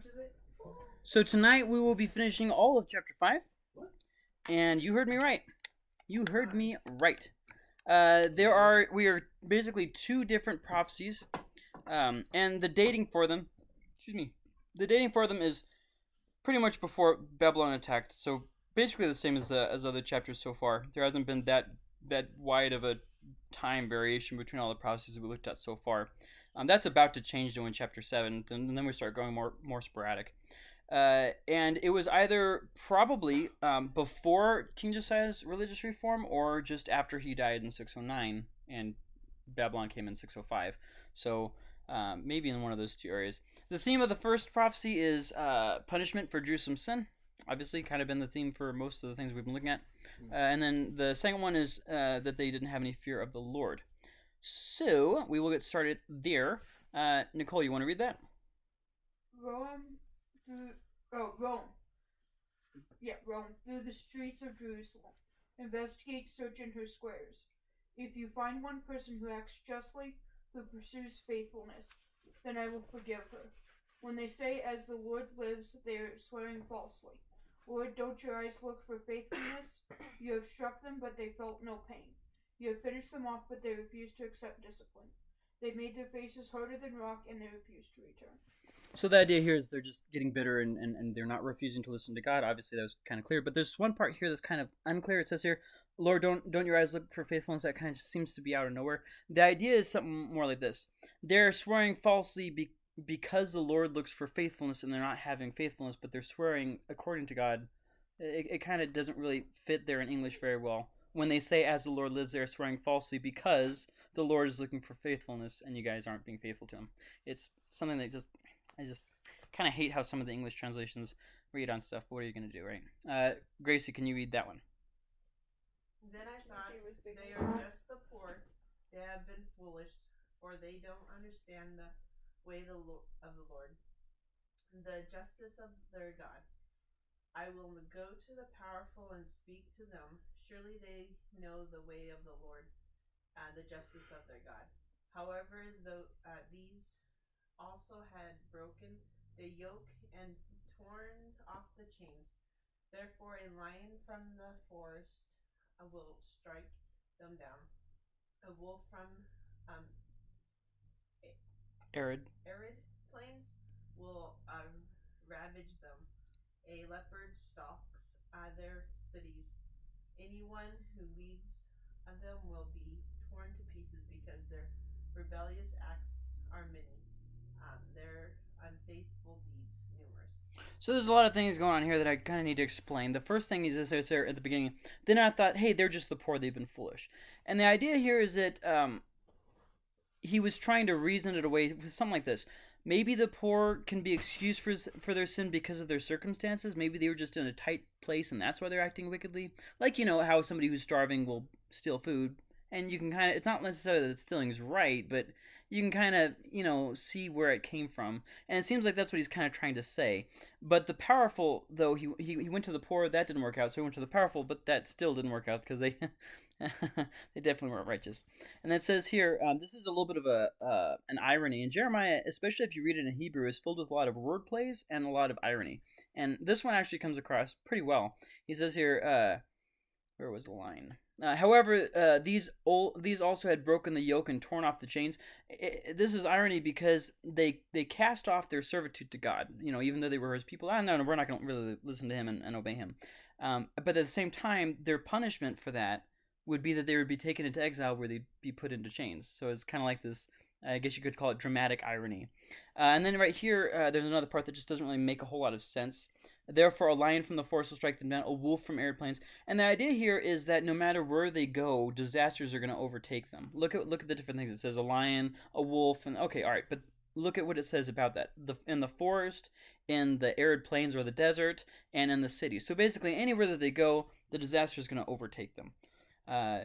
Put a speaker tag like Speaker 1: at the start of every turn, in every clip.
Speaker 1: much is it?
Speaker 2: So tonight we will be finishing all of chapter five.
Speaker 3: What?
Speaker 2: And you heard me right. You heard me right. Uh, there are we are basically two different prophecies, um, and the dating for them, excuse me, the dating for them is pretty much before Babylon attacked. So basically the same as the as other chapters so far. There hasn't been that that wide of a time variation between all the prophecies that we looked at so far. Um, that's about to change though in chapter seven, and then we start going more more sporadic. Uh, and it was either probably um, before King Josiah's religious reform or just after he died in 609 and Babylon came in 605. So um, maybe in one of those two areas. The theme of the first prophecy is uh, punishment for Jerusalem's sin. Obviously, kind of been the theme for most of the things we've been looking at. Uh, and then the second one is uh, that they didn't have any fear of the Lord. So we will get started there. Uh, Nicole, you want to read that?
Speaker 4: Roam through oh Roam. Yeah, Roam through the streets of Jerusalem. Investigate, search in her squares. If you find one person who acts justly, who pursues faithfulness, then I will forgive her. When they say, As the Lord lives, they are swearing falsely. Lord, don't your eyes look for faithfulness? You have struck them, but they felt no pain. You have finished them off, but they refuse to accept discipline. They made their faces harder than rock, and they refused to return.
Speaker 2: So the idea here is they're just getting bitter and, and, and they're not refusing to listen to God. Obviously, that was kind of clear. But there's one part here that's kind of unclear. It says here, Lord, don't don't your eyes look for faithfulness? That kind of seems to be out of nowhere. The idea is something more like this: they're swearing falsely be, because the Lord looks for faithfulness, and they're not having faithfulness, but they're swearing according to God. It, it kind of doesn't really fit there in English very well. When they say, "As the Lord lives," they're swearing falsely because the Lord is looking for faithfulness, and you guys aren't being faithful to Him. It's something that just I just kind of hate how some of the English translations read on stuff. But what are you going to do, right? Uh, Gracie, can you read that one?
Speaker 5: Then I
Speaker 1: Can
Speaker 5: thought,
Speaker 1: it was
Speaker 5: they are just the poor. They have been foolish, or they don't understand the way the lo- of the Lord, the justice of their God. I will go to the powerful and speak to them. Surely they know the way of the Lord, uh, the justice of their God. However, though uh, these also had broken the yoke and torn off the chains. Therefore, a lion from the forest uh, will strike them down. A wolf from um,
Speaker 2: Arid.
Speaker 5: arid plains will um, ravage them. A leopard stalks uh, their cities. Anyone who leaves of them will be torn to pieces because their rebellious acts are many, um, their unfaithful deeds numerous.
Speaker 2: So there's a lot of things going on here that I kind of need to explain. The first thing is this is there at the beginning. Then I thought, hey, they're just the poor. They've been foolish. And the idea here is that um, he was trying to reason it away with something like this. Maybe the poor can be excused for for their sin because of their circumstances. Maybe they were just in a tight place and that's why they're acting wickedly. Like you know how somebody who's starving will steal food, and you can kind of it's not necessarily that stealing is right, but you can kind of you know see where it came from, and it seems like that's what he's kind of trying to say. But the powerful, though, he he, he went to the poor, that didn't work out. So he went to the powerful, but that still didn't work out because they they definitely weren't righteous. And it says here, um, this is a little bit of a uh, an irony. And Jeremiah, especially if you read it in Hebrew, is filled with a lot of word plays and a lot of irony. And this one actually comes across pretty well. He says here, uh, where was the line? Uh, however, uh, these old, these also had broken the yoke and torn off the chains. I- I- this is irony because they they cast off their servitude to God. You know, even though they were His people. Ah, no, no, we're not going to really listen to Him and, and obey Him. Um, but at the same time, their punishment for that would be that they would be taken into exile where they'd be put into chains. So it's kind of like this, I guess you could call it dramatic irony. Uh, and then right here, uh, there's another part that just doesn't really make a whole lot of sense. Therefore, a lion from the forest will strike them down, a wolf from airplanes. And the idea here is that no matter where they go, disasters are going to overtake them. Look at look at the different things. It says a lion, a wolf, and okay, all right, but look at what it says about that. The in the forest, in the arid plains or the desert, and in the city. So basically, anywhere that they go, the disaster is going to overtake them. Uh,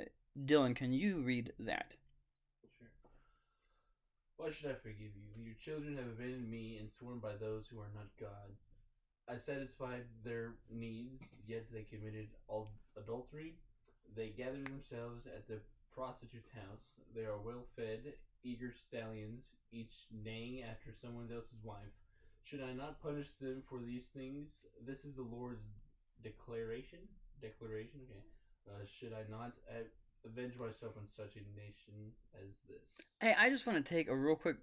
Speaker 2: Dylan, can you read that?
Speaker 3: Sure. Why should I forgive you? Your children have abandoned me and sworn by those who are not God. I satisfied their needs, yet they committed all adultery. They gathered themselves at the prostitute's house. They are well fed, eager stallions, each neighing after someone else's wife. should I not punish them for these things? This is the Lord's declaration. Declaration. Okay. Uh, should I not avenge myself on such a nation as this?
Speaker 2: Hey, I just want to take a real quick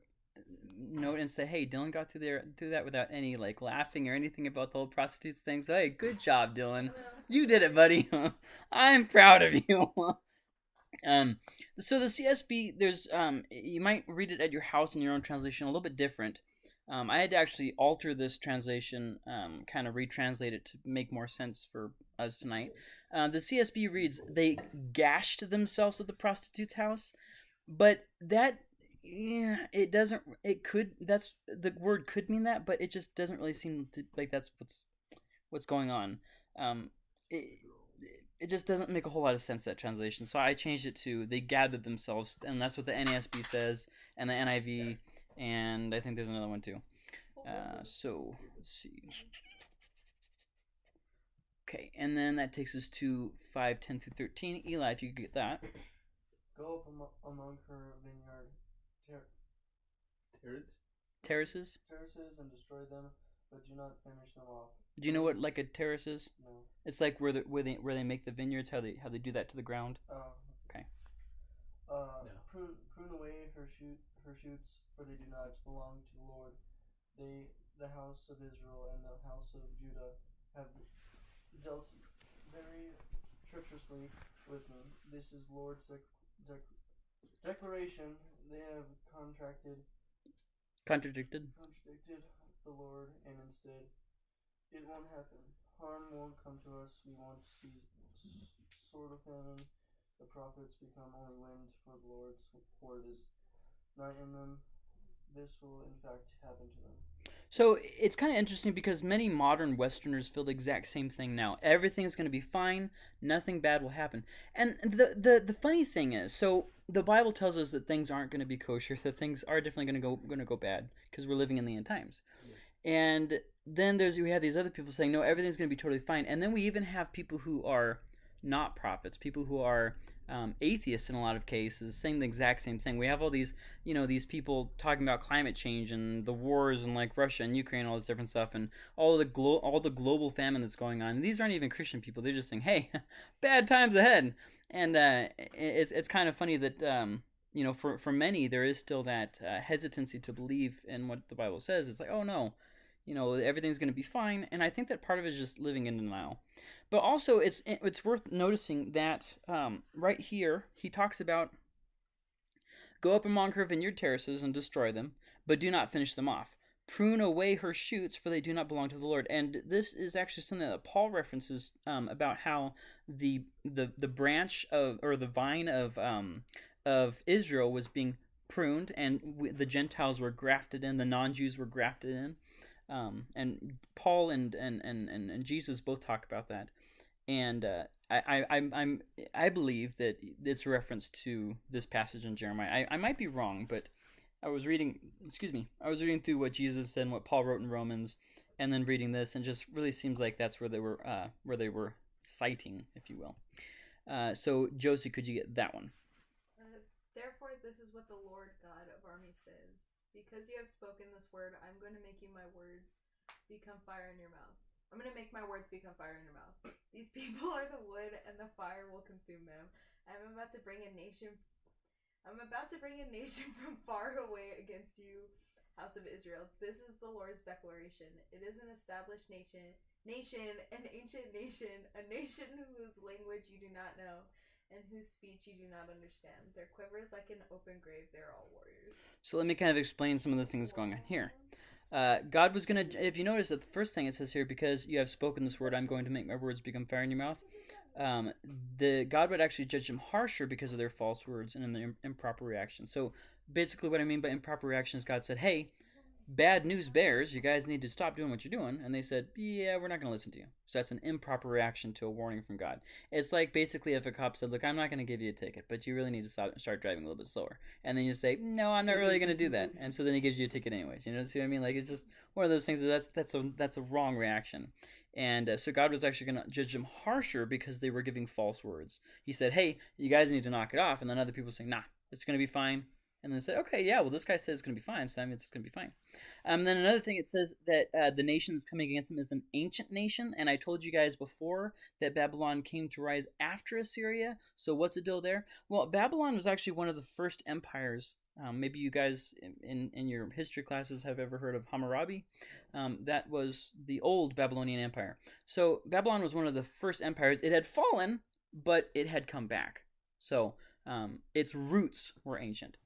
Speaker 2: note and say, hey, Dylan got through there through that without any like laughing or anything about the whole prostitutes thing. So hey, good job, Dylan. You did it, buddy. I'm proud of you. um, so the CSB, there's um, you might read it at your house in your own translation, a little bit different. Um, I had to actually alter this translation, um, kind of retranslate it to make more sense for us tonight. Uh, the CSB reads, "They gashed themselves at the prostitute's house," but that, yeah, it doesn't. It could. That's the word could mean that, but it just doesn't really seem to, like that's what's what's going on. Um, it, it just doesn't make a whole lot of sense that translation. So I changed it to they gathered themselves, and that's what the NASB says, and the NIV, and I think there's another one too. Uh, so let's see. Okay, and then that takes us to five, ten through thirteen. Eli, if you could get that.
Speaker 1: Go up amo- among her vineyard ter-
Speaker 3: Terrence?
Speaker 2: Terraces.
Speaker 1: terraces and destroy them, but do not finish them off.
Speaker 2: Do you know what like a terrace is?
Speaker 1: No.
Speaker 2: It's like where the where they where they make the vineyards, how they how they do that to the ground.
Speaker 1: Oh.
Speaker 2: Okay.
Speaker 1: Uh,
Speaker 3: No.
Speaker 1: prune, prune away her shoot shoots, for they do not belong to the Lord. They, the house of Israel and the house of Judah, have dealt very treacherously with me. This is Lord's dec- dec- declaration. They have contracted
Speaker 2: Contradicted.
Speaker 1: contradicted the Lord, and instead, it won't happen. Harm won't come to us. We won't see s- sword of famine. The prophets become only wind for the Lord's word is not in them. This will, in fact, happen to them.
Speaker 2: So it's kind of interesting because many modern Westerners feel the exact same thing now. Everything's going to be fine. Nothing bad will happen. And the the the funny thing is, so the Bible tells us that things aren't going to be kosher. That things are definitely going to go going to go bad because we're living in the end times. And then there's we have these other people saying no, everything's going to be totally fine. And then we even have people who are not prophets, people who are um, atheists in a lot of cases, saying the exact same thing. We have all these, you know, these people talking about climate change and the wars and like Russia and Ukraine, all this different stuff, and all the glo- all the global famine that's going on. These aren't even Christian people; they're just saying, "Hey, bad times ahead." And uh, it's it's kind of funny that um, you know, for for many, there is still that uh, hesitancy to believe in what the Bible says. It's like, oh no, you know, everything's going to be fine. And I think that part of it is just living in denial. But also, it's it's worth noticing that um, right here he talks about go up among her vineyard terraces and destroy them, but do not finish them off. Prune away her shoots, for they do not belong to the Lord. And this is actually something that Paul references um, about how the the the branch of or the vine of um, of Israel was being pruned, and the Gentiles were grafted in, the non-Jews were grafted in. Um, and Paul and, and, and, and, Jesus both talk about that. And uh, I, I, I'm, I'm, believe that it's a reference to this passage in Jeremiah. I, I might be wrong, but I was reading, excuse me, I was reading through what Jesus said and what Paul wrote in Romans, and then reading this, and just really seems like that's where they were, uh, where they were citing, if you will. Uh, so Josie, could you get that one?
Speaker 6: Uh, Therefore, this is what the Lord God of armies says Because you have spoken this word, I'm going to make you my words become fire in your mouth. I'm going to make my words become fire in your mouth. These people are the wood, and the fire will consume them. I'm about to bring a nation. I'm about to bring a nation from far away against you, house of Israel. This is the Lord's declaration. It is an established nation, nation, an ancient nation, a nation whose language you do not know, and whose speech you do not understand. Their quiver is like an open grave. They're all warriors.
Speaker 2: So let me kind of explain some of the things going on here. Uh, God was going to, if you notice that the first thing it says here, because you have spoken this word, I'm going to make my words become fire in your mouth. Um, the God would actually judge them harsher because of their false words and their improper reactions. So basically, what I mean by improper reactions, God said, "Hey, bad news bears, you guys need to stop doing what you're doing," and they said, "Yeah, we're not going to listen to you." So that's an improper reaction to a warning from God. It's like basically if a cop said, "Look, I'm not going to give you a ticket, but you really need to stop, start driving a little bit slower," and then you say, "No, I'm not really going to do that," and so then he gives you a ticket anyways. You know, see what I mean? Like it's just one of those things that that's that's a that's a wrong reaction. And uh, so God was actually going to judge them harsher because they were giving false words. He said, "Hey, you guys need to knock it off," and then other people saying, "Nah, it's going to be fine. And then say, okay, yeah, well, this guy says it's going to be fine, so I mean, it's going to be fine. Um, then another thing, it says that uh, the nation that's coming against him is an ancient nation. And I told you guys before that Babylon came to rise after Assyria. So what's the deal there? Well, Babylon was actually one of the first empires. Um, maybe you guys in, in, in your history classes have ever heard of Hammurabi. Um, that was the old Babylonian Empire. So Babylon was one of the first empires. It had fallen, but it had come back. So um, its roots were ancient.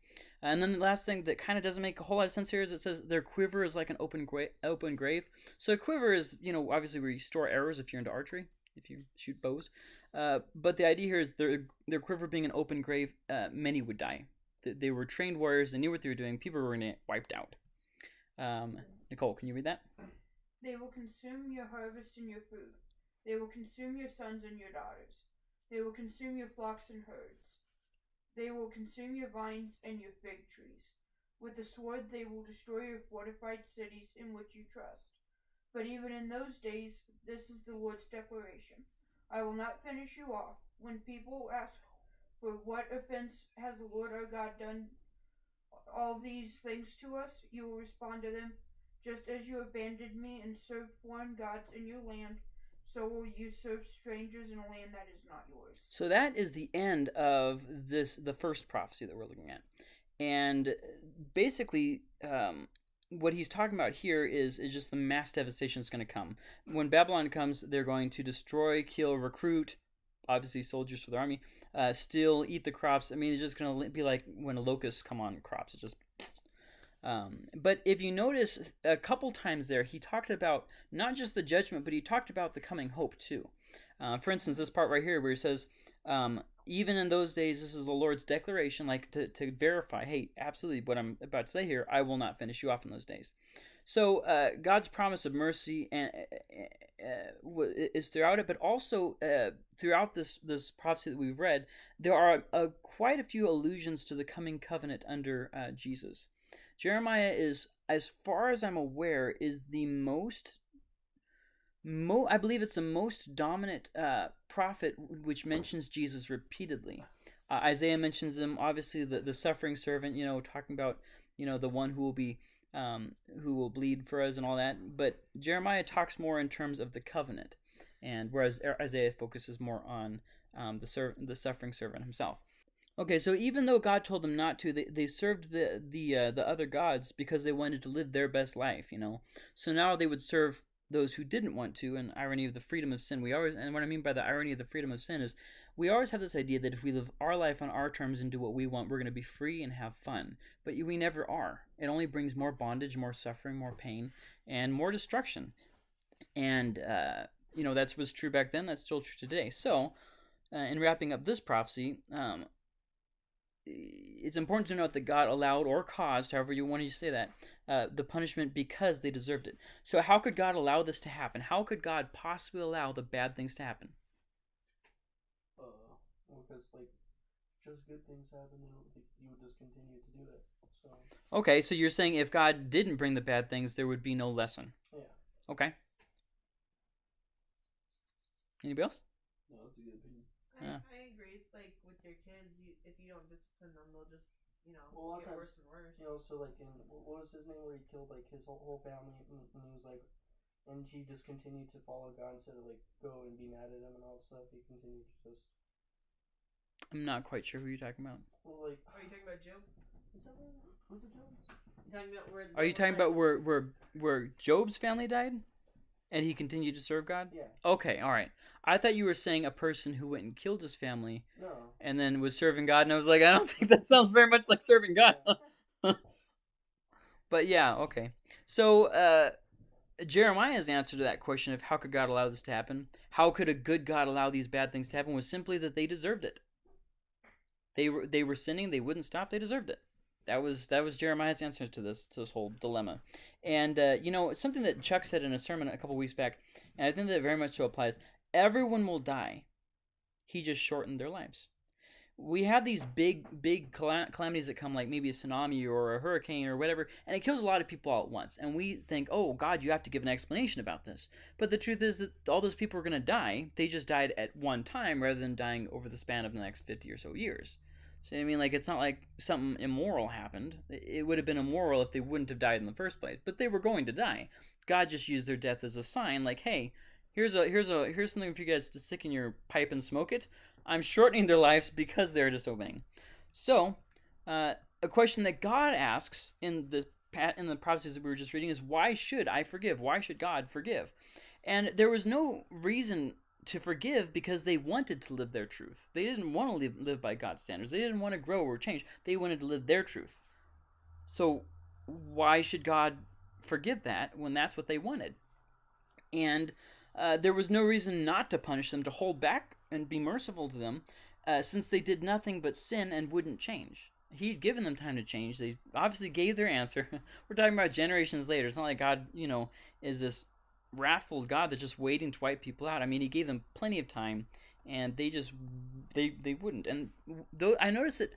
Speaker 2: And then the last thing that kind of doesn't make a whole lot of sense here is it says their quiver is like an open gra- open grave. So a quiver is, you know, obviously where you store arrows if you're into archery, if you shoot bows. Uh, but the idea here is their their quiver being an open grave, uh, many would die. They, they were trained warriors. They knew what they were doing. People were going to wiped out. Um, Nicole, can you read that?
Speaker 4: They will consume your harvest and your food. They will consume your sons and your daughters. They will consume your flocks and herds. They will consume your vines and your fig trees. With the sword they will destroy your fortified cities in which you trust. But even in those days, this is the Lord's declaration I will not finish you off. When people ask, For what offense has the Lord our God done all these things to us? You will respond to them, Just as you abandoned me and served foreign gods in your land, so will serve strangers in a land that is not yours.
Speaker 2: So that is the end of this the first prophecy that we're looking at, and basically, um, what he's talking about here is is just the mass devastation that's going to come when Babylon comes. They're going to destroy, kill, recruit, obviously soldiers for the army, uh, steal, eat the crops. I mean, it's just going to be like when locusts come on crops. It's just um, but if you notice a couple times there, he talked about not just the judgment, but he talked about the coming hope too. Uh, for instance, this part right here where he says, um, even in those days, this is the Lord's declaration, like to, to verify, hey, absolutely, what I'm about to say here, I will not finish you off in those days. So uh, God's promise of mercy and uh, is throughout it, but also uh, throughout this this prophecy that we've read, there are uh, quite a few allusions to the coming covenant under uh, Jesus. Jeremiah is, as far as I'm aware, is the most, mo- I believe it's the most dominant uh, prophet which mentions Jesus repeatedly. Uh, Isaiah mentions him, obviously the, the suffering servant, you know, talking about, you know, the one who will be, um, who will bleed for us and all that. But Jeremiah talks more in terms of the covenant, and whereas Isaiah focuses more on um, the the suffering servant himself. Okay, so even though God told them not to, they, they served the the uh, the other gods because they wanted to live their best life, you know. So now they would serve those who didn't want to. And irony of the freedom of sin, we always and what I mean by the irony of the freedom of sin is we always have this idea that if we live our life on our terms and do what we want, we're going to be free and have fun. But we never are. It only brings more bondage, more suffering, more pain, and more destruction. And uh, you know that's was true back then. That's still true today. So. Uh, in wrapping up this prophecy, um, it's important to note that God allowed or caused, however you want to say that, uh, the punishment because they deserved it. So, how could God allow this to happen? How could God possibly allow the bad things to happen?
Speaker 1: Uh, because like, just good things happen, then you would just continue to do it. So.
Speaker 2: Okay, so you're saying if God didn't bring the bad things, there would be no lesson.
Speaker 1: Yeah.
Speaker 2: Okay. Anybody else?
Speaker 3: No, that's a good opinion.
Speaker 5: I,
Speaker 2: Yeah.
Speaker 5: I agree. It's like with your kids, you, if you don't discipline them, they'll just, you know,
Speaker 1: Well, a of
Speaker 5: get
Speaker 1: times,
Speaker 5: worse and worse.
Speaker 1: You know, so like in what what was his name where he killed like his whole whole family, and, and he was like, and he just continued to follow God instead of like go and be mad at him and all that stuff. He continued to just
Speaker 2: I'm not quite sure who you're talking about.
Speaker 1: well like.
Speaker 5: Are you talking about Job?
Speaker 1: Is that what, was it Jones?
Speaker 5: You talking about where?
Speaker 2: Are you talking
Speaker 5: one
Speaker 2: about where where where Job's family died, and he continued to serve God?
Speaker 1: Yeah.
Speaker 2: Okay, all right. I thought you were saying a person who went and killed his family
Speaker 1: No.
Speaker 2: and then was serving God, and I was like, I don't think that sounds very much like serving God. but yeah, okay. So uh, Jeremiah's answer to that question of how could God allow this to happen, how could a good God allow these bad things to happen, was simply that they deserved it. They were they were sinning, they wouldn't stop, they deserved it. That was that was Jeremiah's answer to this to this whole dilemma. And uh, you know something that Chuck said in a sermon a couple weeks back, and I think that very much so applies. Everyone will die. He just shortened their lives. We have these big, big calam- calamities that come, like maybe a tsunami or a hurricane or whatever, and it kills a lot of people all at once. And we think, oh, God, you have to give an explanation about this. But the truth is that all those people are going to die. They just died at one time rather than dying over the span of the next 50 or so years. So I mean, like it's not like something immoral happened. It would have been immoral if they wouldn't have died in the first place. But they were going to die. God just used their death as a sign, like, hey, here's a here's a here's something for you guys to stick in your pipe and smoke it. I'm shortening their lives because they're disobeying. So, uh, a question that God asks in the in the prophecies that we were just reading is, why should I forgive? Why should God forgive? And there was no reason to forgive because they wanted to live their truth. They didn't want to live, live by God's standards. They didn't want to grow or change. They wanted to live their truth. So why should God forgive that when that's what they wanted? And uh, there was no reason not to punish them, to hold back and be merciful to them, uh, since they did nothing but sin and wouldn't change. He'd given them time to change. They obviously gave their answer. We're talking about generations later. It's not like God, you know, is this wrathful God that's just waiting to wipe people out. I mean, He gave them plenty of time, and they just they they wouldn't. And though I noticed that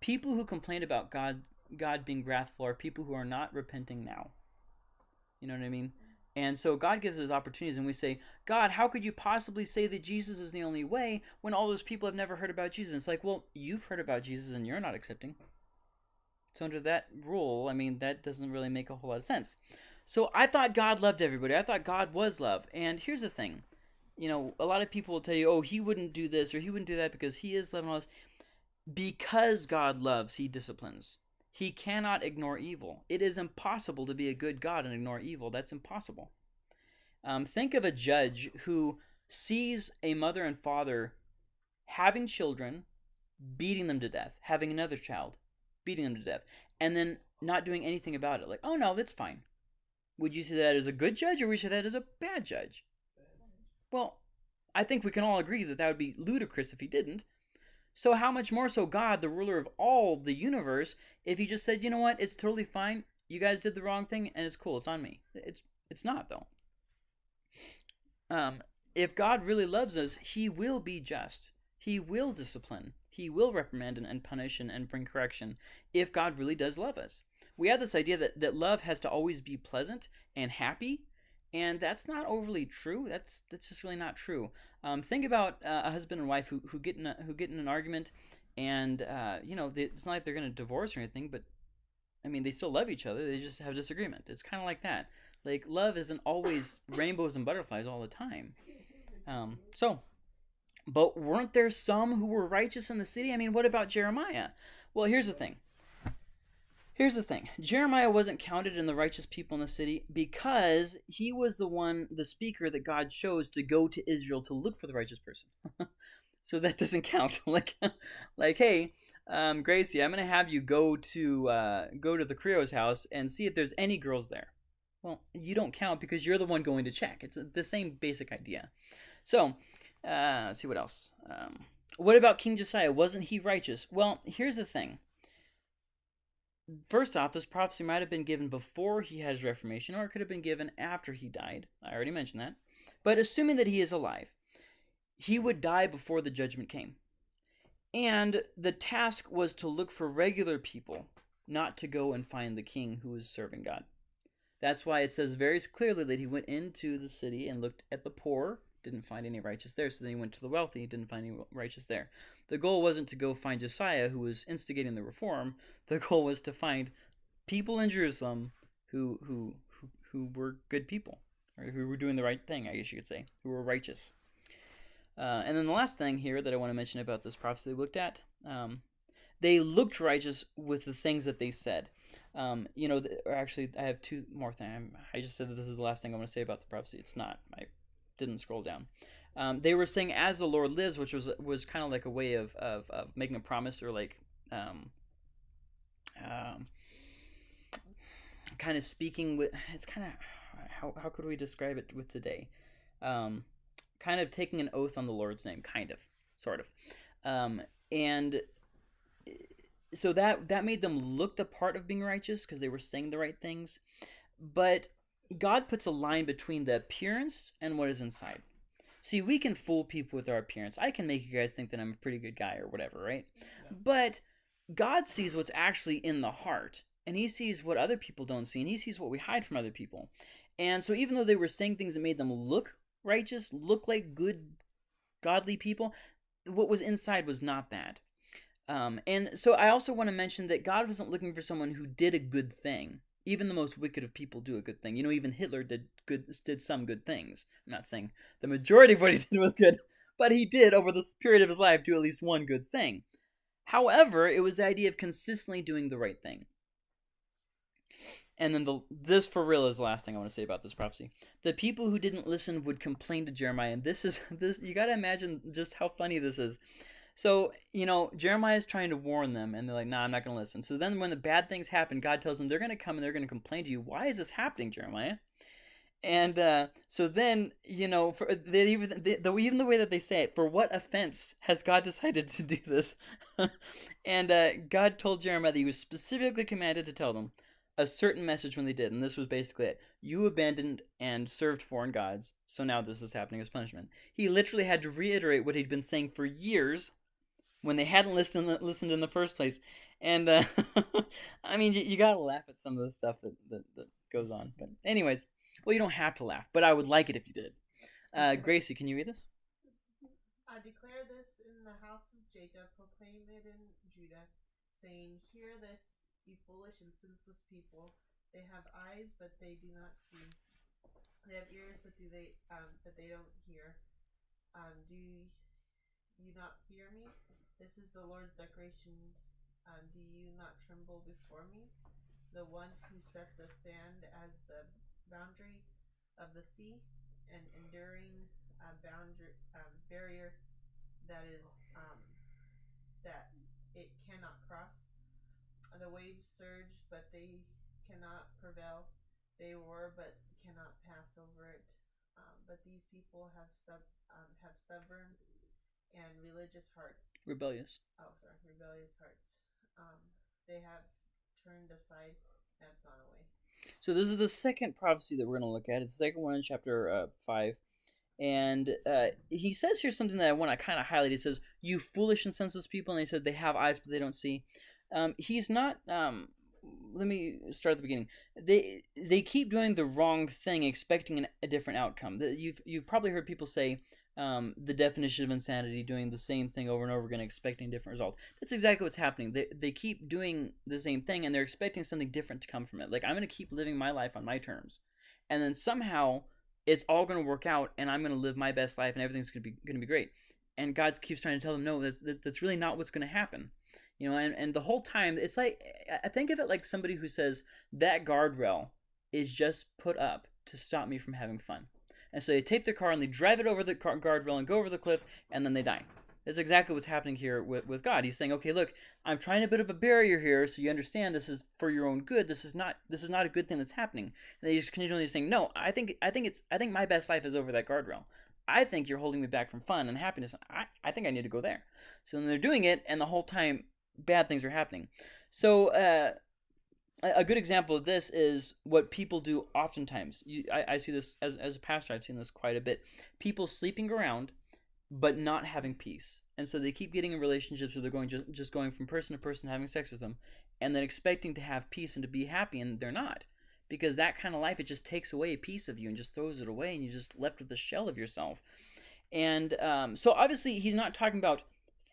Speaker 2: people who complain about God God being wrathful are people who are not repenting now. You know what I mean? And so God gives us opportunities, and we say, God, how could you possibly say that Jesus is the only way when all those people have never heard about Jesus? It's like, well, you've heard about Jesus and you're not accepting. So, under that rule, I mean, that doesn't really make a whole lot of sense. So, I thought God loved everybody. I thought God was love. And here's the thing you know, a lot of people will tell you, oh, he wouldn't do this or he wouldn't do that because he is love and all this. Because God loves, he disciplines. He cannot ignore evil. It is impossible to be a good God and ignore evil. That's impossible. Um, think of a judge who sees a mother and father having children, beating them to death, having another child, beating them to death, and then not doing anything about it. Like, oh no, that's fine. Would you see that as a good judge or would you see that as a bad judge? Well, I think we can all agree that that would be ludicrous if he didn't. So, how much more so God, the ruler of all the universe, if he just said, you know what, it's totally fine. You guys did the wrong thing, and it's cool. It's on me. It's it's not though. Um, if God really loves us, He will be just. He will discipline. He will reprimand and, and punish and, and bring correction. If God really does love us, we have this idea that that love has to always be pleasant and happy, and that's not overly true. That's that's just really not true. Um, think about uh, a husband and wife who, who get in a, who get in an argument, and uh, you know they, it's not like they're going to divorce or anything, but I mean they still love each other. They just have disagreement. It's kind of like that. Like love isn't always rainbows and butterflies all the time. Um, so, but weren't there some who were righteous in the city? I mean, what about Jeremiah? Well, here's the thing. Here's the thing Jeremiah wasn't counted in the righteous people in the city because he was the one, the speaker that God chose to go to Israel to look for the righteous person. so that doesn't count. like, like, hey, um, Gracie, I'm gonna have you go to uh, go to the Creo's house and see if there's any girls there. Well, you don't count because you're the one going to check. It's the same basic idea. So, uh, let's see what else. Um, what about King Josiah? Wasn't he righteous? Well, here's the thing first off, this prophecy might have been given before he had his reformation, or it could have been given after he died. I already mentioned that. But assuming that he is alive, he would die before the judgment came. And the task was to look for regular people, not to go and find the king who was serving God. That's why it says very clearly that he went into the city and looked at the poor, didn't find any righteous there, so then he went to the wealthy, didn't find any righteous there. The goal wasn't to go find Josiah, who was instigating the reform. The goal was to find people in Jerusalem who who who, who were good people, or who were doing the right thing, I guess you could say, who were righteous. Uh, and then the last thing here that I want to mention about this prophecy they looked at, um, they looked righteous with the things that they said. Um, you know, or actually, I have two more things. I just said that this is the last thing I want to say about the prophecy. It's not. I didn't scroll down. Um, they were saying "as the Lord lives," which was was kind of like a way of, of, of making a promise or like um, um, kind of speaking with. It's kind of how how could we describe it with today? Um, kind of taking an oath on the Lord's name, kind of, sort of, um, and so that that made them look the part of being righteous because they were saying the right things, but God puts a line between the appearance and what is inside. See, we can fool people with our appearance. I can make you guys think that I'm a pretty good guy or whatever, right? Yeah. But God sees what's actually in the heart, and He sees what other people don't see, and He sees what we hide from other people. And so, even though they were saying things that made them look righteous, look like good, godly people, what was inside was not bad. Um, and so I also want to mention that God wasn't looking for someone who did a good thing. Even the most wicked of people do a good thing. You know, even Hitler did good did some good things. I'm not saying the majority of what he did was good, but he did over the period of his life do at least one good thing. However, it was the idea of consistently doing the right thing. And then the this for real is the last thing I want to say about this prophecy. The people who didn't listen would complain to Jeremiah, and this is this you got to imagine just how funny this is. So, you know, Jeremiah is trying to warn them, and they're like, nah, I'm not going to listen. So then when the bad things happen, God tells them they're going to come and they're going to complain to you. Why is this happening, Jeremiah? And uh, so then, you know, for they even they, the even the way that they say it, for what offense has God decided to do this? and uh, God told Jeremiah that He was specifically commanded to tell them a certain message when they did, and this was basically it: you abandoned and served foreign gods, so now this is happening as punishment. He literally had to reiterate what he'd been saying for years when they hadn't listened listened in the first place. And uh, I mean, you, you, gotta laugh at some of the stuff that, that, that goes on. But anyways, well, you don't have to laugh, but I would like it if you did. Uh, Gracie, can you read this?
Speaker 5: I declare this in the house of Jacob, proclaim it in Judah, saying, Hear this, you foolish and senseless people. They have eyes, but they do not see. They have ears, but do they um, but they don't hear. Um, do you not fear me? This is the Lord's declaration. Um, do you not tremble before me? The one who set the sand as the boundary of the sea, an enduring uh, boundary um, barrier that is um, that it cannot cross. The waves surge, but they cannot prevail. They roar, but cannot pass over it. Um, but these people have stub um, have stubborn and religious hearts.
Speaker 2: Rebellious.
Speaker 5: Oh, sorry, rebellious hearts. Um, they have turned aside and have gone away.
Speaker 2: So this is the second prophecy that we're going to look at. It's the second one in chapter uh, five, and uh, he says here something that I want to kind of highlight. He says, "You foolish and senseless people," and he said they have eyes but they don't see. Um, he's not. Um, let me start at the beginning. They they keep doing the wrong thing, expecting an, a different outcome. You've you've probably heard people say, um, the definition of insanity, doing the same thing over and over again, expecting different results. That's exactly what's happening. They, they keep doing the same thing and they're expecting something different to come from it. Like, I'm going to keep living my life on my terms. And then somehow it's all going to work out and I'm going to live my best life and everything's going to be going to be great. And God keeps trying to tell them, no, that's, that's really not what's going to happen. You know, and, and the whole time, it's like, I think of it like somebody who says, that guardrail is just put up to stop me from having fun. And so they take their car and they drive it over the guardrail and go over the cliff, and then they die. That's exactly what's happening here with, with God. He's saying, okay, look, I'm trying to put up a barrier here so you understand this is for your own good. This is not this is not a good thing that's happening. And just continually saying, no, I think I think it's I think my best life is over that guardrail. I think you're holding me back from fun and happiness. I, I think I need to go there. So then they're doing it, and the whole time bad things are happening. So uh, a good example of this is what people do oftentimes. You, I, I see this as, as a pastor, I've seen this quite a bit. People sleeping around, but not having peace. And so they keep getting in relationships where they're going just, just going from person to person, having sex with them, and then expecting to have peace and to be happy, and they're not. Because that kind of life, it just takes away a piece of you and just throws it away, and you're just left with the shell of yourself. And um, so obviously, he's not talking about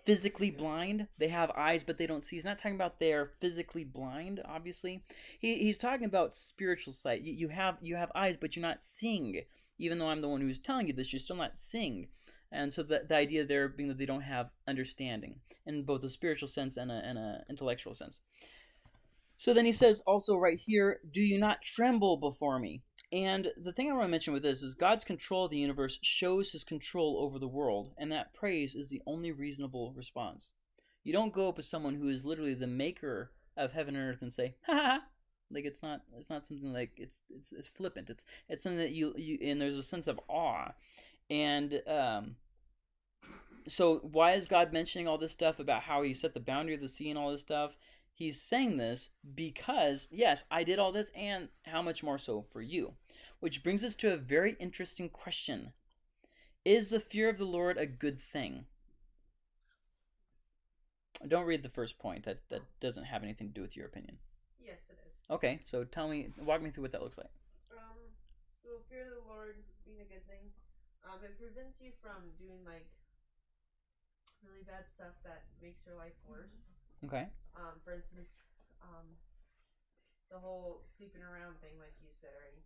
Speaker 2: physically blind. They have eyes, but they don't see. He's not talking about they're physically blind. Obviously, he, he's talking about spiritual sight. You, you have you have eyes, but you're not seeing. Even though I'm the one who's telling you this, you're still not seeing. And so the, the idea there being that they don't have understanding in both a spiritual sense and a, and a intellectual sense. So then he says also right here, Do you not tremble before me? And the thing I want to mention with this is God's control of the universe shows his control over the world, and that praise is the only reasonable response. You don't go up to someone who is literally the maker of heaven and earth and say, ha ha, like it's not it's not something like it's it's it's flippant. It's it's something that you you and there's a sense of awe. And um so why is God mentioning all this stuff about how he set the boundary of the sea and all this stuff? He's saying this because, yes, I did all this, and how much more so for you? Which brings us to a very interesting question Is the fear of the Lord a good thing? Don't read the first point. That, that doesn't have anything to do with your opinion.
Speaker 5: Yes, it is.
Speaker 2: Okay, so tell me, walk me through what that looks like.
Speaker 5: Um, so fear of the Lord being a good thing, um, it prevents you from doing like really bad stuff that makes your life worse.
Speaker 2: Okay.
Speaker 5: Um, for instance, um, the whole sleeping around thing, like you said already.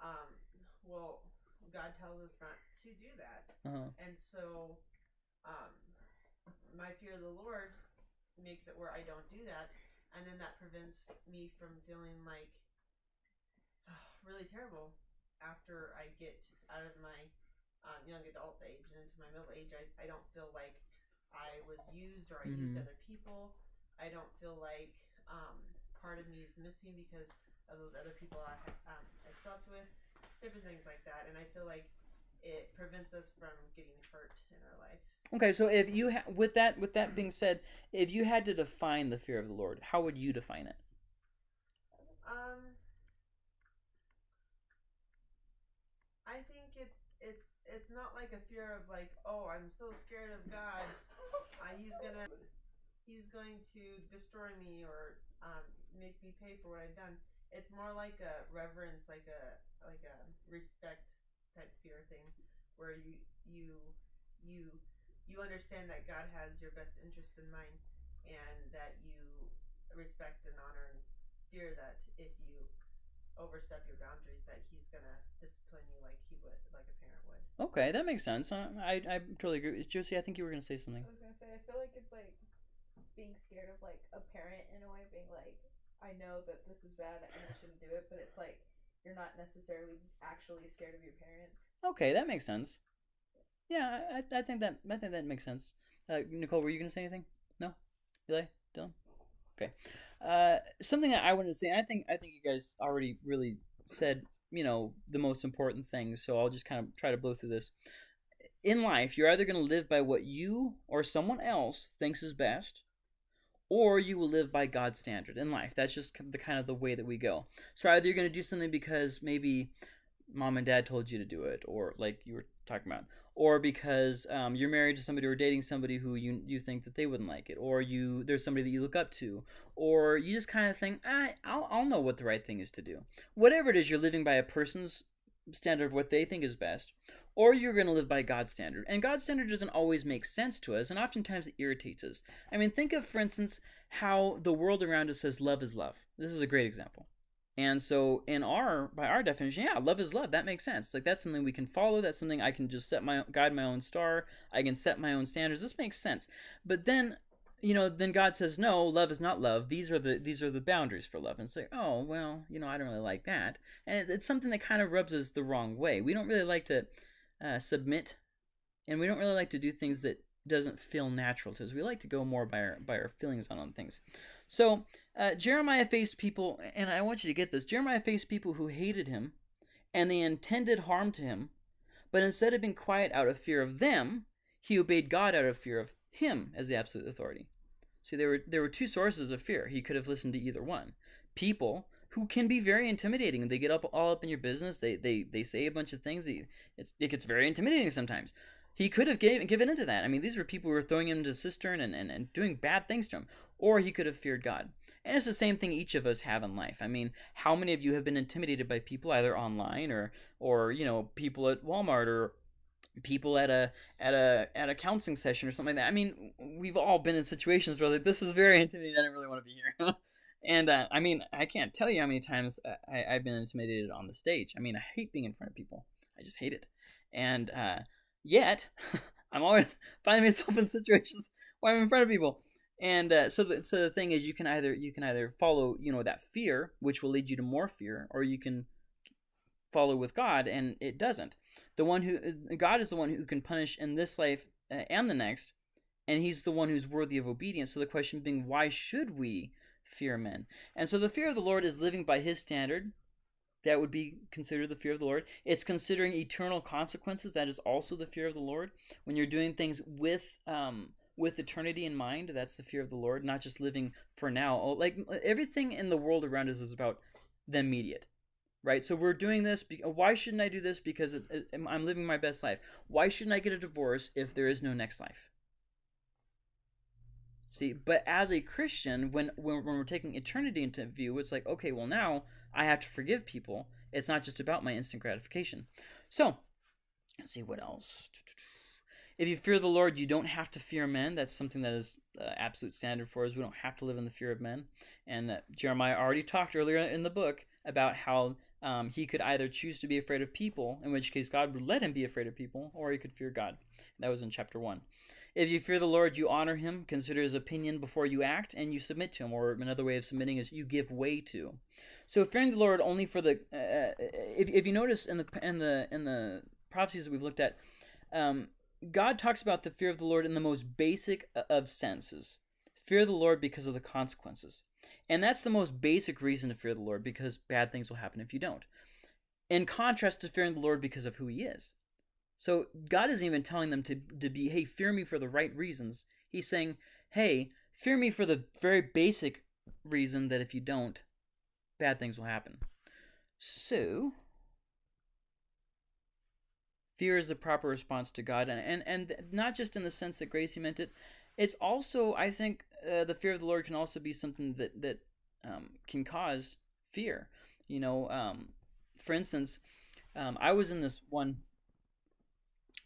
Speaker 5: Um, well, God tells us not to do that,
Speaker 2: Uh-huh.
Speaker 5: and so, um, my fear of the Lord makes it where I don't do that, and then that prevents me from feeling like really terrible after I get out of my um, young adult age and into my middle age. I, I don't feel like I was used or I used
Speaker 2: Mhm.
Speaker 5: other people. I don't feel like um, part of me is missing because of those other people I um, I slept with, different things like that, and I feel like it prevents us from getting hurt in our life.
Speaker 2: Okay, so if you ha- with that with that being said, if you had to define the fear of the Lord, how would you define it?
Speaker 5: Um, I think it it's it's not like a fear of like oh I'm so scared of God, uh, he's gonna he's going to destroy me or um, make me pay for what I've done. It's more like a reverence, like a like a respect type fear thing, where you you you you understand that God has your best interest in mind, and that you respect and honor and fear that if you overstep your boundaries, that He's gonna discipline you like He would, like a parent would.
Speaker 2: Okay, that makes sense. Uh, I I totally agree. Josie, I think you were gonna say something.
Speaker 6: I was gonna say, I feel like it's like being scared of like a parent in a way, being like, I know that this is bad and I shouldn't do it, but it's like you're not necessarily actually scared of your parents.
Speaker 2: Okay, that makes sense. Yeah, I, I- think that I think that makes sense. Uh, Nicole, were you gonna say anything? No, Eli, Dylan. Okay. Uh, something that I wanted to say. I think I think you guys already really said you know the most important things. So I'll just kind of try to blow through this. In life, you're either gonna live by what you or someone else thinks is best, or you will live by God's standard in life. That's just the kind of the way that we go. So either you're gonna do something because maybe mom and dad told you to do it, or like you were talking about, or because um, you're married to somebody or dating somebody who you you think that they wouldn't like it, or you there's somebody that you look up to, or you just kind of think, ah, I'll I'll know what the right thing is to do. Whatever it is, you're living by a person's standard of what they think is best, or you're going to live by God's standard. And God's standard doesn't always make sense to us, and oftentimes it irritates us. I mean, think of, for instance, how the world around us says love is love. This is a great example. And so, in our by our definition, yeah, love is love. That makes sense. Like that's something we can follow. That's something I can just set my guide my own star. I can set my own standards. This makes sense. But then, you know, then God says, no, love is not love. These are the these are the boundaries for love. And say, oh well, you know, I don't really like that. And it's, it's something that kind of rubs us the wrong way. We don't really like to uh, submit, and we don't really like to do things that doesn't feel natural to us. We like to go more by our by our feelings on on things. So uh, Jeremiah faced people, and I want you to get this. Jeremiah faced people who hated him, and they intended harm to him, but instead of being quiet out of fear of them, he obeyed God out of fear of him as the absolute authority. See, there were there were two sources of fear. He could have listened to either one. People who can be very intimidating. They get up all up in your business. They they they say a bunch of things. They, it gets very intimidating sometimes. He could have gave, given into that. I mean, these were people who were throwing him into a cistern and, and, and doing bad things to him. Or he could have feared God. And it's the same thing each of us have in life. I mean, how many of you have been intimidated by people either online or or you know people at Walmart or people at a at a at a counseling session or something like that. I mean, we've all been in situations where like this is very intimidating. I don't really want to be here. and uh, I mean, I can't tell you how many times I, I've been intimidated on the stage. I mean, I hate being in front of people. I just hate it. And uh, yet, I'm always finding myself in situations where I'm in front of people. And uh, so, the, so the thing is, you can either you can either follow you know that fear, which will lead you to more fear, or you can follow with God, and it doesn't. The one who God is the one who can punish in this life uh, and the next, and He's the one who's worthy of obedience. So the question being, why should we fear men? And so the fear of the Lord is living by His standard. That would be considered the fear of the Lord. It's considering eternal consequences. That is also the fear of the Lord. When you're doing things with um, with eternity in mind, that's the fear of the Lord, not just living for now. Like everything in the world around us is about the immediate right? So we're doing this. Be- why shouldn't I do this? Because it, it, I'm living my best life. Why shouldn't I get a divorce if there is no next life? See, but as a Christian, when, when when we're taking eternity into view, it's like, okay, well now I have to forgive people. It's not just about my instant gratification. So, let's see what else. If you fear the Lord, you don't have to fear men. That's something that is uh, absolute standard for us. We don't have to live in the fear of men. And uh, Jeremiah already talked earlier in the book about how um, he could either choose to be afraid of people, in which case God would let him be afraid of people, or he could fear God. That was in chapter 1. If you fear the Lord, you honor him, consider his opinion before you act, and you submit to him. Or another way of submitting is you give way to. So fearing the Lord only for the uh, uh if, if you notice in the in the in the prophecies that we've looked at, um, God talks about the fear of the Lord in the most basic uh, of senses. Fear the Lord because of the consequences. And that's the most basic reason to fear the Lord because bad things will happen if you don't. In contrast to fearing the Lord because of who he is. So God isn't even telling them to, to be, hey, fear me for the right reasons. He's saying, hey, fear me for the very basic reason that if you don't, bad things will happen. So, fear is the proper response to God, and and, and not just in the sense that Gracie meant it. It's also, I think, uh, the fear of the Lord can also be something that that um, can cause fear. You know, um, for instance, um, I was in this one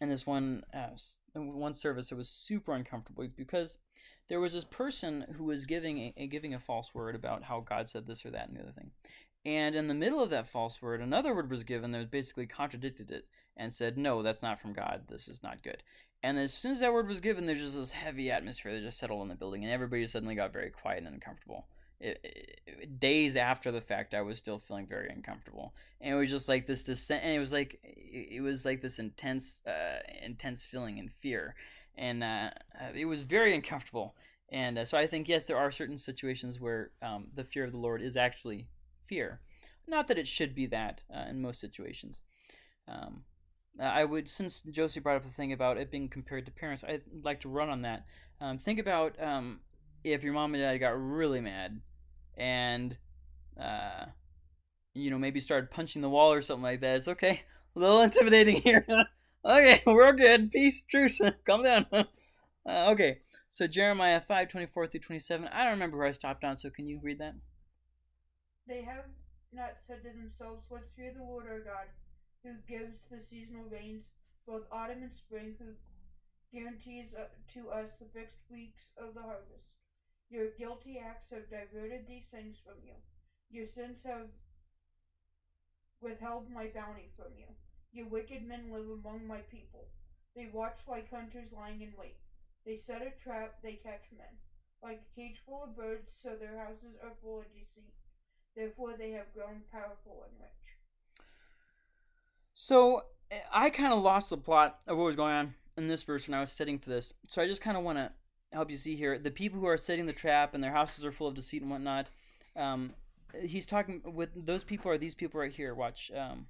Speaker 2: in this one uh, one service. It was super uncomfortable because there was this person who was giving a, a, giving a false word about how God said this or that and the other thing. And in the middle of that false word, another word was given that basically contradicted it and said, "No, that's not from God. This is not good." And as soon as that word was given, there's just this heavy atmosphere that just settled in the building, and everybody suddenly got very quiet and uncomfortable. It, it, days after the fact, I was still feeling very uncomfortable, and it was just like this descent. And it was like it was like this intense, uh, intense feeling and fear, and uh, uh, it was very uncomfortable. And uh, so I think yes, there are certain situations where um, the fear of the Lord is actually fear. Not that it should be that uh, in most situations. Um, I would, since Josie brought up the thing about it being compared to parents, I'd like to run on that. Um, think about um, if your mom and dad got really mad and, uh, you know, maybe started punching the wall or something like that. It's okay. A little intimidating here. okay, we're good. Peace, truce. Calm down. uh, okay, so Jeremiah 5 24 through 27. I don't remember where I stopped on, so can you read that?
Speaker 4: They have not said to themselves, Let's fear the Lord our God who gives the seasonal rains, both autumn and spring, who guarantees uh, to us the fixed weeks of the harvest. Your guilty acts have diverted these things from you. Your sins have withheld my bounty from you. Your wicked men live among my people. They watch like hunters lying in wait. They set a trap, they catch men. Like a cage full of birds, so their houses are full of deceit. Therefore they have grown powerful and rich.
Speaker 2: So I kind of lost the plot of what was going on in this verse when I was studying for this. So I just kind of want to help you see here the people who are setting the trap and their houses are full of deceit and whatnot. Um, he's talking with those people are these people right here. Watch. Um,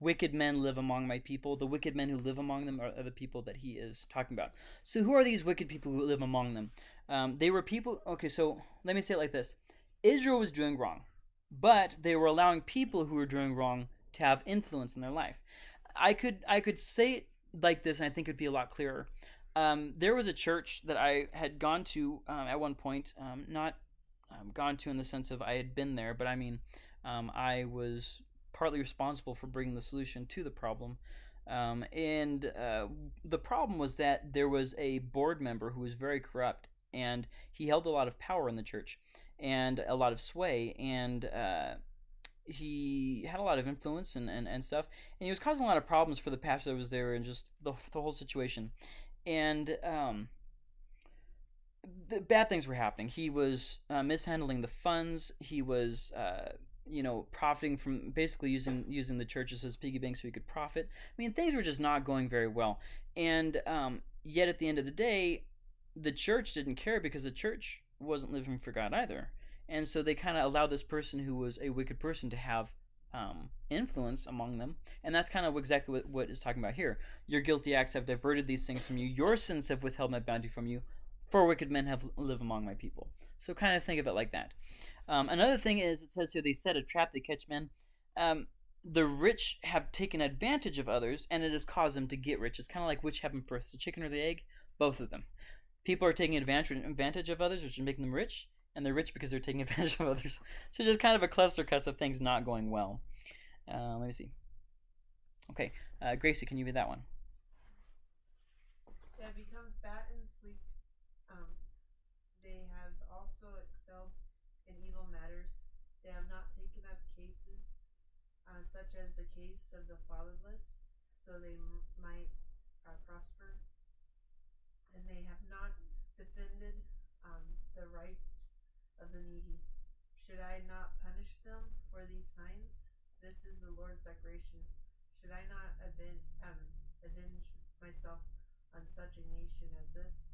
Speaker 2: wicked men live among my people. The wicked men who live among them are, are, the people that he is talking about. So who are these wicked people who live among them? Um, they were people. Okay, so let me say it like this: Israel was doing wrong but they were allowing people who were doing wrong to have influence in their life. I could I could say it like this, and I think it'd be a lot clearer. Um, there was a church that I had gone to um, at one point, um, not um, gone to in the sense of I had been there, but I mean um, I was partly responsible for bringing the solution to the problem. Um, and uh, the problem was that there was a board member who was very corrupt, and he held a lot of power in the church and a lot of sway, and uh, he had a lot of influence and, and, and stuff, and he was causing a lot of problems for the pastor that was there and just the, the whole situation. And um, the bad things were happening. He was uh, mishandling the funds. He was, uh, you know, profiting from basically using using the churches as piggy banks so he could profit. I mean, things were just not going very well. And um, yet, at the end of the day, the church didn't care because the church wasn't living for God either. And so they kind of allowed this person who was a wicked person to have um, influence among them. And that's kind of exactly what, what is talking about here. Your guilty acts have diverted these things from you. Your sins have withheld my bounty from you. For wicked men have live among my people. So kind of think of it like that. Um, another thing is, it says here, they set a trap, they catch men. Um, the rich have taken advantage of others, and it has caused them to get rich. It's kind of like which happened first, the chicken or the egg? Both of them people are taking advantage advantage of others, which is making them rich, and they're rich because they're taking advantage of others. So just kind of a cluster cuss of things not going well. Uh, let me see. Okay, uh, Gracie, can you read that one?
Speaker 5: They have become fat and sleek. Um, they have also excelled in evil matters. They have not taken up cases uh, such as the case of the fatherless, so they might uh, prosper. And they have not defended um, the rights of the needy. Should I not punish them for these signs? This is the Lord's declaration. Should I not aven- um, avenge myself on such a nation as this?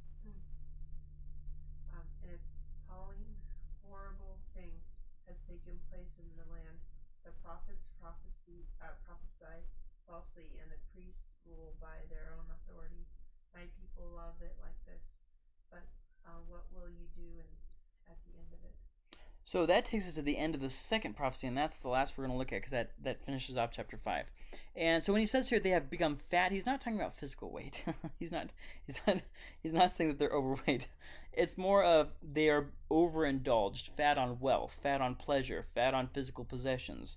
Speaker 5: Um, an appalling, horrible thing has taken place in the land. The prophets prophecy, uh, prophesy falsely, and the priests rule by their own authority. My people love it like this, but uh, what will you do in, at the end of it?
Speaker 2: So that takes us to the end of the second prophecy, and that's the last we're going to look at because that, that finishes off chapter five. And so when he says here they have become fat, he's not talking about physical weight. he's not he's not he's not saying that they're overweight. It's more of they are overindulged, fat on wealth, fat on pleasure, fat on physical possessions.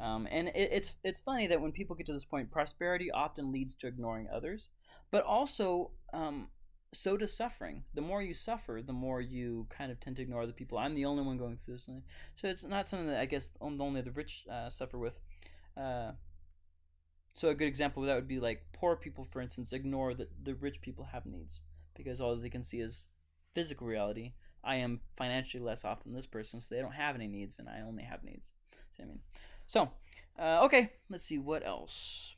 Speaker 2: Um, and it, it's it's funny that when people get to this point, prosperity often leads to ignoring others, but also um, so does suffering. The more you suffer, the more you kind of tend to ignore other people. I'm the only one going through this, so it's not something that I guess only the rich uh, suffer with. Uh, so a good example of that would be like poor people, for instance, ignore that the rich people have needs because all they can see is physical reality. I am financially less off than this person, so they don't have any needs, and I only have needs. See what I mean? So, uh, okay, let's see what else.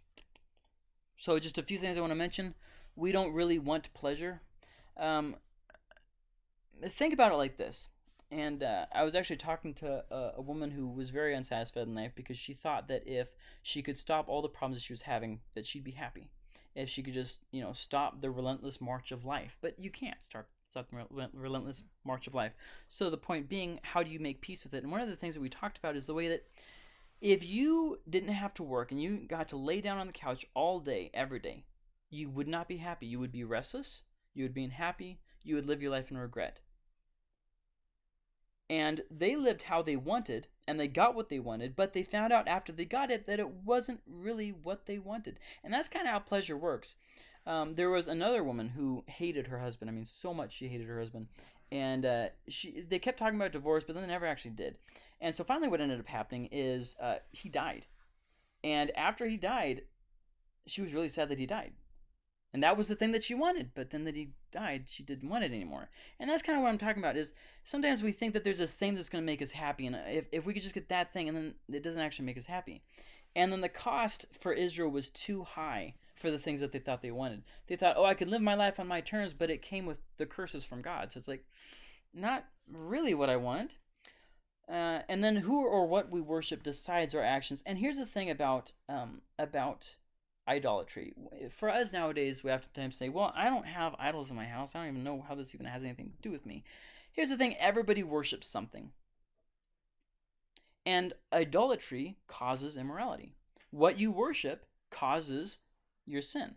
Speaker 2: So, just a few things I want to mention. We don't really want pleasure. Um, think about it like this. And uh, I was actually talking to a, a, woman who was very unsatisfied in life because she thought that if she could stop all the problems that she was having, that she'd be happy. If she could just, you know, stop the relentless march of life. But you can't start stop the relentless march of life. So the point being, how do you make peace with it? And one of the things that we talked about is the way that if you didn't have to work and you got to lay down on the couch all day, every day, you would not be happy. You would be restless. You would be unhappy. You would live your life in regret. And they lived how they wanted, and they got what they wanted, but they found out after they got it that it wasn't really what they wanted. And that's kind of how pleasure works. Um, there was another woman who hated her husband. I mean, so much she hated her husband. And uh, she, they kept talking about divorce, but then they never actually did. And so finally, what ended up happening is uh, he died. And after he died, she was really sad that he died. And that was the thing that she wanted, but then that he died, she didn't want it anymore. And that's kind of what I'm talking about is sometimes we think that there's this thing that's going to make us happy, and if, if we could just get that thing, and then it doesn't actually make us happy. And then the cost for Israel was too high for the things that they thought they wanted. They thought, oh, I could live my life on my terms, but it came with the curses from God. So it's like, not really what I want. Uh, and then who or what we worship decides our actions. And here's the thing about um, about idolatry. For us nowadays, we have to sometimes say, well, I don't have idols in my house. I don't even know how this even has anything to do with me. Here's the thing everybody worships something. And idolatry causes immorality. What you worship causes your sin.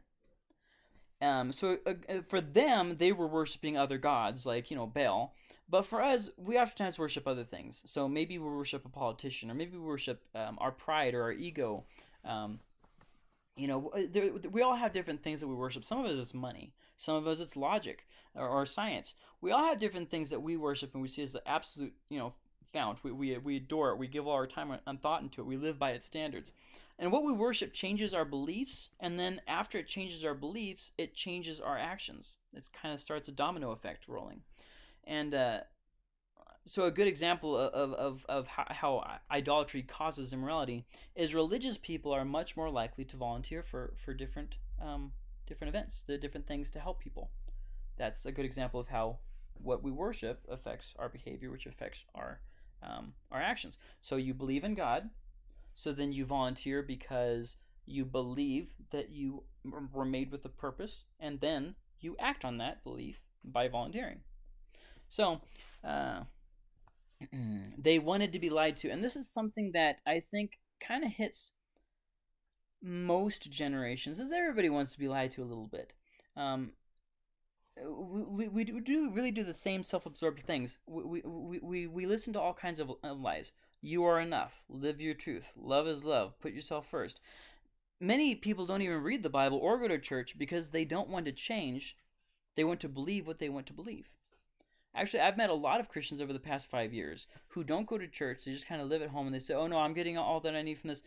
Speaker 2: Um, so uh, for them, they were worshiping other gods, like, you know, Baal. But for us, we oftentimes worship other things. So maybe we worship a politician, or maybe we worship um, our pride or our ego. Um, you know, there, we all have different things that we worship. Some of us it's money. Some of us it's logic or, or, science. We all have different things that we worship and we see as the absolute, you know, fount. We, we, we adore it. We give all our time and thought into it. We live by its standards. And what we worship changes our beliefs, and then after it changes our beliefs, it changes our actions. It kind of starts a domino effect rolling. And uh, so, a good example of, of, of how, idolatry causes immorality is religious people are much more likely to volunteer for, for different, um, different events, the different things to help people. That's a good example of how what we worship affects our behavior, which affects our, um, our actions. So, you believe in God, so then you volunteer because you believe that you were made with a purpose, and then you act on that belief by volunteering. So, uh, they wanted to be lied to, and this is something that I think kind of hits most generations, as everybody wants to be lied to a little bit. Um, we, we, we do really do the same self-absorbed things. We, we, we, we listen to all kinds of lies. You are enough. Live your truth. Love is love. Put yourself first. many people don't even read the Bible or go to church because they don't want to change. They want to believe what they want to believe. Actually, I've met a lot of Christians over the past five years who don't go to church. They just kind of live at home and they say, oh no, I'm getting all that I need from this.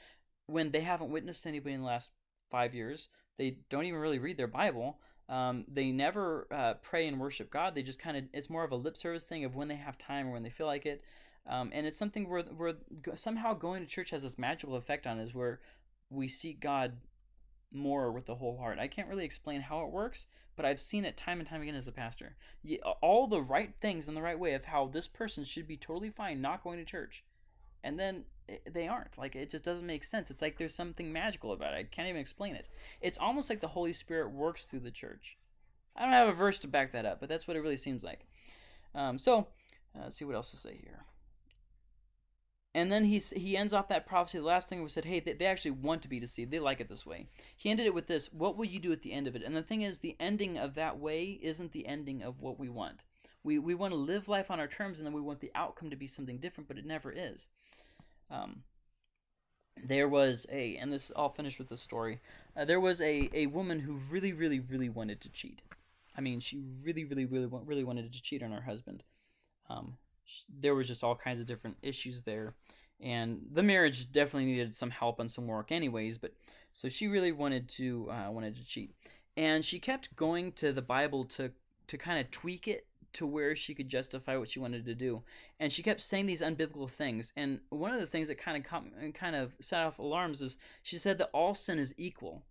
Speaker 2: When they haven't witnessed anybody in the last five years, they don't even really read their Bible. Um, they never uh, pray and worship God. They just kind of, it's more of a lip service thing of when they have time or when they feel like it. Um, and it's something where, where somehow going to church has this magical effect on us where we seek God more with the whole heart. I can't really explain how it works, but I've seen it time and time again as a pastor. All the right things in the right way of how this person should be totally fine not going to church. And then they aren't. Like, it just doesn't make sense. It's like there's something magical about it. I can't even explain it. It's almost like the Holy Spirit works through the church. I don't have a verse to back that up, but that's what it really seems like. Um, so, uh, let's see what else to say here. And then he he ends off that prophecy. The last thing was said, hey, they, they actually want to be deceived. They like it this way. He ended it with this: What will you do at the end of it? And the thing is, the ending of that way isn't the ending of what we want. We we want to live life on our terms, and then we want the outcome to be something different, but it never is. Um, there was a, and this I'll finish with the story. Uh, there was a a woman who really, really, really wanted to cheat. I mean, she really, really, really, really wanted to cheat on her husband. Um, there was just all kinds of different issues there. And the marriage definitely needed some help and some work anyways but so she really wanted to uh, wanted to cheat. And she kept going to the bible to to kind of tweak it to where she could justify what she wanted to do. And she kept saying these unbiblical things. And one of the things that kind of kind of set off alarms is she said that all sin is equal.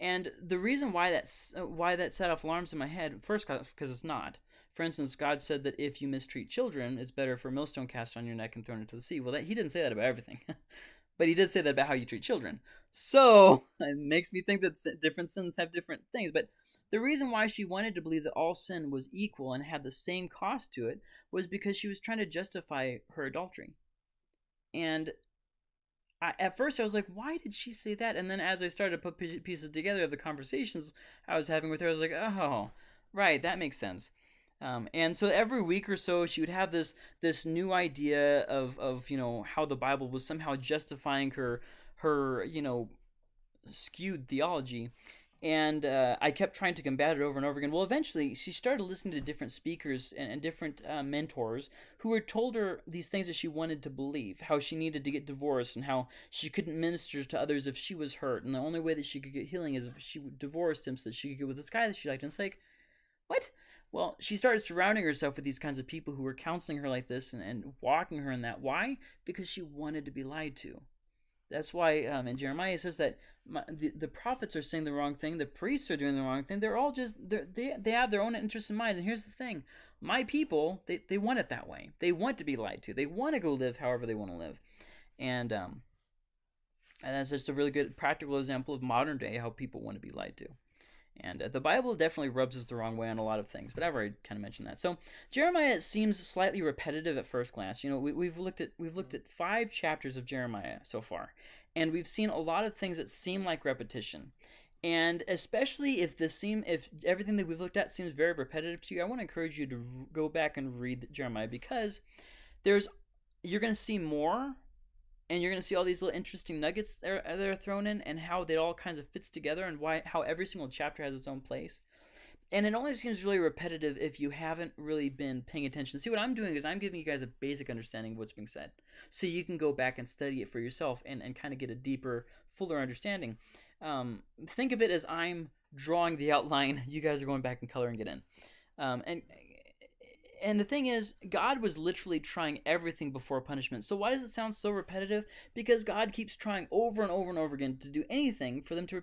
Speaker 2: And the reason why that's why that set off alarms in my head first because it's not for instance, God said that if you mistreat children, it's better for a millstone cast on your neck and thrown into the sea. Well, that, he didn't say that about everything, but he did say that about how you treat children. So it makes me think that different sins have different things. But the reason why she wanted to believe that all sin was equal and had the same cost to it was because she was trying to justify her adultery. And I, at first I was like, why did she say that? And then as I started to put pieces together of the conversations I was having with her, I was like, oh, right, that makes sense. Um, and so every week or so, she would have this this new idea of, of you know how the Bible was somehow justifying her her you know skewed theology, and uh, I kept trying to combat it over and over again. Well, eventually, she started listening to different speakers and, and different uh, mentors who had told her these things that she wanted to believe, how she needed to get divorced, and how she couldn't minister to others if she was hurt, and the only way that she could get healing is if she divorced him so that she could get with this guy that she liked. And it's like, what? Well, she started surrounding herself with these kinds of people who were counseling her like this and, and walking her in that. Why? Because she wanted to be lied to. That's why um, in Jeremiah it says that my, the, the prophets are saying the wrong thing, the priests are doing the wrong thing. They're all just they're, they they have their own interests in mind. And here's the thing: my people they, they want it that way. They want to be lied to. They want to go live however they want to live, and um, and that's just a really good practical example of modern day how people want to be lied to. And uh, the Bible definitely rubs us the wrong way on a lot of things, but I've already kind of mentioned that. So Jeremiah seems slightly repetitive at first glance. You know, we, we've looked at we've looked at five chapters of Jeremiah so far, and we've seen a lot of things that seem like repetition. And especially if this seem if everything that we've looked at seems very repetitive to you, I want to encourage you to go back and read Jeremiah because there's you're going to see more and you're going to see all these little interesting nuggets that are, that are thrown in and how it all kinds of fits together and why how every single chapter has its own place. And it only seems really repetitive if you haven't really been paying attention. See what i'm doing is i'm giving you guys a basic understanding of what's being said. So you can go back and study it for yourself and, and kind of get a deeper fuller understanding. Um, think of it as i'm drawing the outline. You guys are going back in color and coloring it in. Um, and and the thing is, God was literally trying everything before punishment. So why does it sound so repetitive? Because God keeps trying over and over and over again to do anything for them to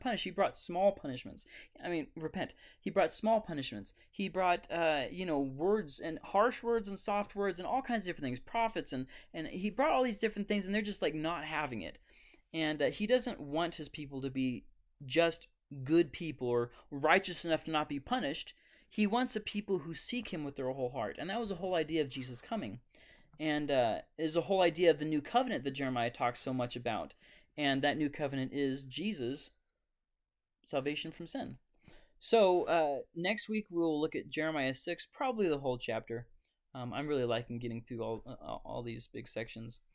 Speaker 2: punish. He brought small punishments. I mean, repent. He brought small punishments. He brought, uh, you know, words and harsh words and soft words and all kinds of different things. Prophets and and he brought all these different things, and they're just like not having it. And uh, he doesn't want his people to be just good people or righteous enough to not be punished he wants a people who seek him with their whole heart. And that was the whole idea of Jesus coming. And uh, is the whole idea of the new covenant that Jeremiah talks so much about. And that new covenant is Jesus' salvation from sin. So uh, next week we'll look at Jeremiah 6, probably the whole chapter. Um, I'm really liking getting through all, uh, all these big sections.